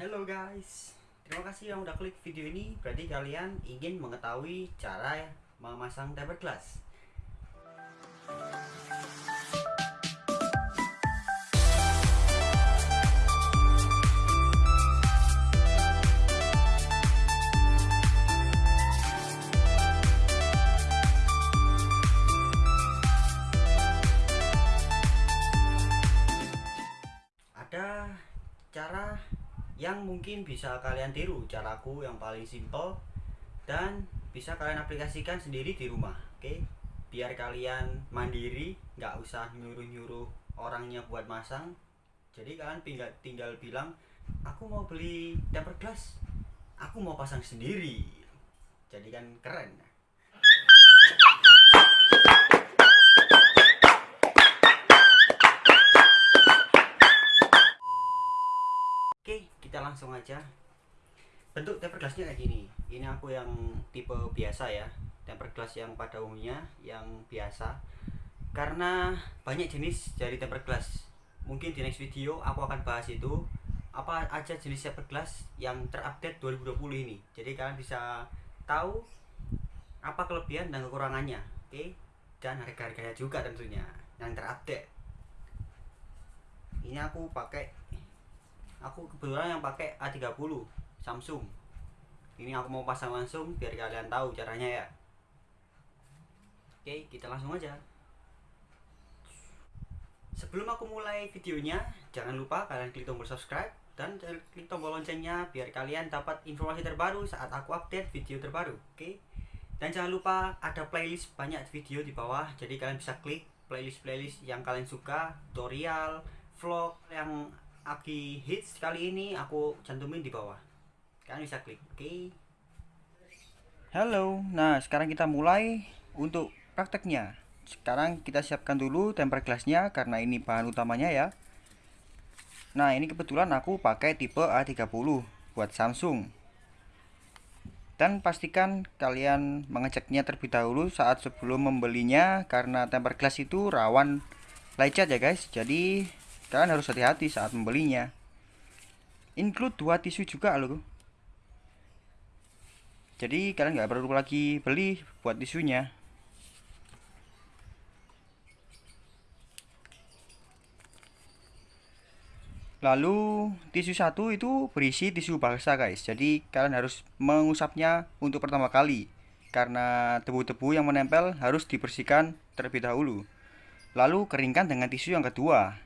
Hello guys, terima kasih yang udah klik video ini. Berarti kalian ingin mengetahui cara memasang tempered glass. Yang mungkin bisa kalian tiru caraku yang paling simple dan bisa kalian aplikasikan sendiri di rumah oke? Biar kalian mandiri nggak usah nyuruh-nyuruh orangnya buat masang. Jadi kalian tinggal tinggal bilang aku mau beli tempered glass. Aku mau pasang sendiri. Jadi kan keren Oke, kita langsung aja. Bentuk tempered glassnya kayak gini. Ini aku yang tipe biasa ya, tempered glass yang pada umumnya, yang biasa. Karena banyak jenis dari tempered glass. Mungkin di next video aku akan bahas itu apa aja jenis tempered glass yang terupdate 2020 ini. Jadi kalian bisa tahu apa kelebihan dan kekurangannya, oke? Dan harga-harganya juga tentunya yang terupdate. Ini aku pakai aku kebetulan yang pakai A30 Samsung. Ini aku mau pasang langsung biar kalian tahu caranya ya. Oke kita langsung aja. Sebelum aku mulai videonya jangan lupa kalian klik tombol subscribe dan klik tombol loncengnya biar kalian dapat informasi terbaru saat aku update video terbaru oke? Dan jangan lupa ada playlist banyak video di bawah jadi kalian bisa klik playlist-playlist yang kalian suka tutorial vlog yang Aki hits kali ini aku cantumin di bawah. Kalian bisa klik, oke? Okay? Halo, nah sekarang kita mulai untuk prakteknya. Sekarang kita siapkan dulu tempered glassnya karena ini bahan utamanya ya. Nah ini kebetulan aku pakai tipe A30 buat Samsung. Dan pastikan kalian mengeceknya terlebih dahulu saat sebelum membelinya karena tempered glass itu rawan lecet ya guys. Jadi kalian harus hati-hati saat membelinya. Include dua tisu juga loh jadi kalian nggak perlu lagi beli buat tisunya. Lalu tisu satu itu berisi tisu basah guys. Jadi kalian harus mengusapnya untuk pertama kali. Karena debu-debu yang menempel harus dibersihkan terlebih dahulu. Lalu keringkan dengan tisu yang kedua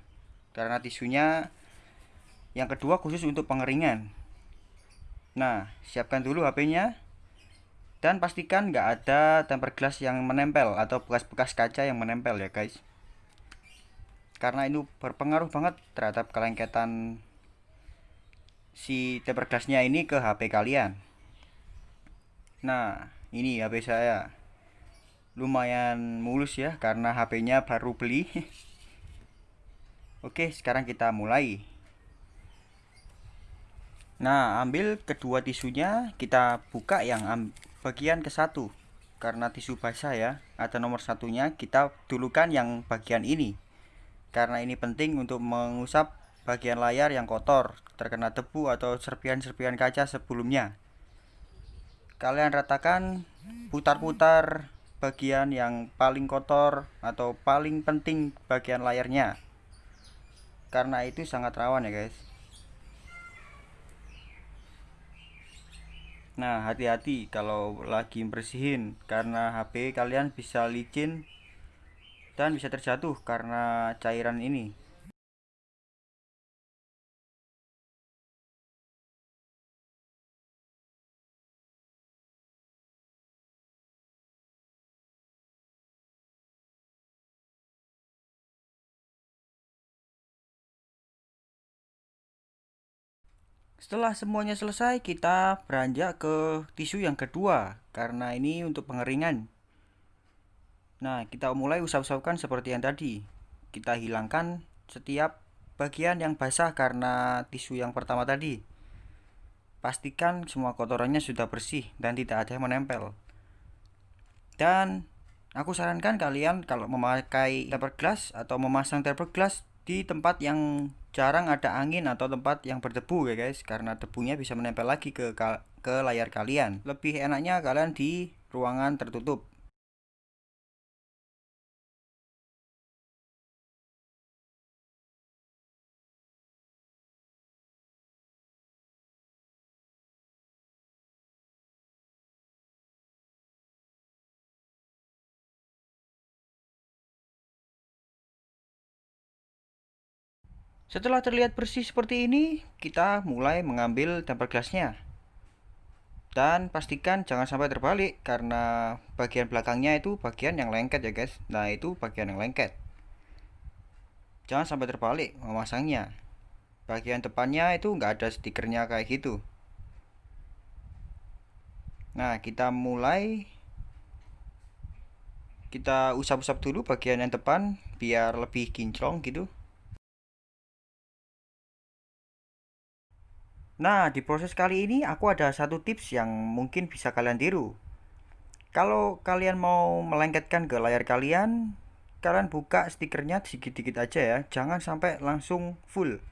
karena tisunya yang kedua khusus untuk pengeringan. Nah siapkan dulu HP nya dan pastikan nggak ada tempered glass yang menempel atau bekas-bekas kaca yang menempel ya guys. Karena itu berpengaruh banget terhadap kelengketan si tempered glassnya ini ke HP kalian. Nah ini HP saya. Lumayan mulus ya karena HP nya baru beli Oke, sekarang kita mulai. Nah, ambil kedua tisunya, kita buka yang bagian ke satu. Karena tisu basah ya, ada nomor satunya, kita dulukan yang bagian ini. Karena ini penting untuk mengusap bagian layar yang kotor, terkena debu atau serpian-serpian kaca sebelumnya. Kalian ratakan, putar-putar bagian yang paling kotor atau paling penting bagian layarnya karena itu sangat rawan ya guys. Nah hati-hati kalau lagi bersihin karena HP kalian bisa licin dan bisa terjatuh karena cairan ini Setelah semuanya selesai, kita beranjak ke tisu yang kedua karena ini untuk pengeringan. Nah, kita mulai usap-usapkan seperti yang tadi. Kita hilangkan setiap bagian yang basah karena tisu yang pertama tadi. Pastikan semua kotorannya sudah bersih dan tidak ada yang menempel. Dan aku sarankan kalian kalau memakai tempered glass atau memasang tempered glass di tempat yang jarang ada angin atau tempat yang berdebu ya guys karena debunya bisa menempel lagi ke ke layar kalian. Lebih enaknya kalian di ruangan tertutup Setelah terlihat bersih seperti ini, kita mulai mengambil tempered glassnya. Dan pastikan jangan sampai terbalik karena bagian belakangnya itu bagian yang lengket ya guys. Nah itu bagian yang lengket. Jangan sampai terbalik memasangnya. Bagian depannya itu nggak ada stikernya kayak gitu. Nah kita mulai kita usap-usap dulu bagian yang depan biar lebih kinclong gitu Nah, di proses kali ini aku ada satu tips yang mungkin bisa kalian tiru. Kalau kalian mau melengketkan ke layar kalian, kalian buka stikernya sedikit-sedikit aja ya, jangan sampai langsung full.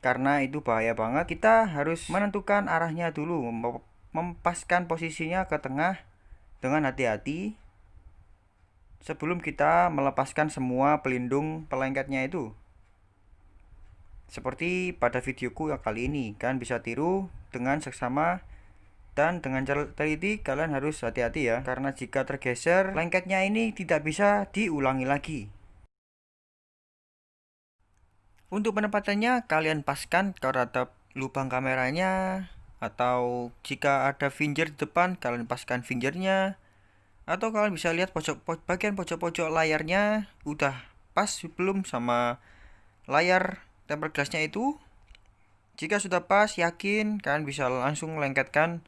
Karena itu bahaya banget, kita harus menentukan arahnya dulu, mempaskan posisinya ke tengah dengan hati-hati sebelum kita melepaskan semua pelindung pelengketnya itu. Seperti pada videoku yang kali ini, kalian bisa tiru dengan seksama dan dengan teliti kalian harus hati-hati ya karena jika tergeser lengketnya ini tidak bisa diulangi lagi. Untuk penempatannya kalian paskan ke lubang kameranya atau jika ada finger di depan kalian paskan fingernya atau kalian bisa lihat pojok bagian pojok-pojok layarnya udah pas belum sama layar tempered glassnya itu jika sudah pas yakin kalian bisa langsung lengketkan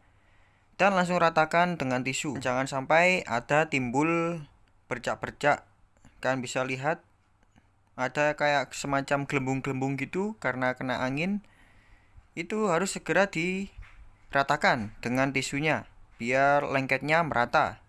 dan langsung ratakan dengan tisu. Jangan sampai ada timbul bercak-bercak kalian bisa lihat ada kayak semacam gelembung-gelembung gitu karena kena angin itu harus segera diratakan dengan tisunya biar lengketnya merata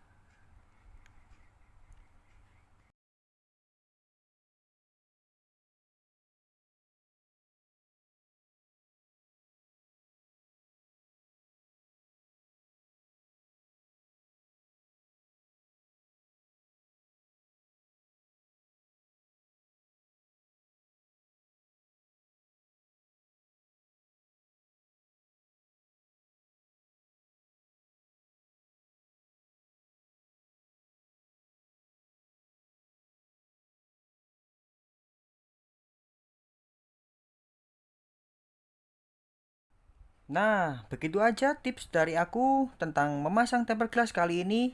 Nah, begitu aja tips dari aku tentang memasang tempered glass kali ini.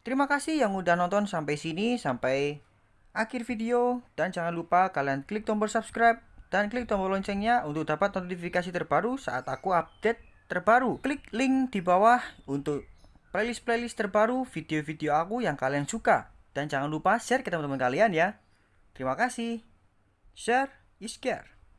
Terima kasih yang udah nonton sampai sini, sampai akhir video. Dan jangan lupa kalian klik tombol subscribe dan klik tombol loncengnya untuk dapat notifikasi terbaru saat aku update terbaru. Klik link di bawah untuk playlist-playlist terbaru video-video aku yang kalian suka. Dan jangan lupa share ke teman-teman kalian ya. Terima kasih. Share is care.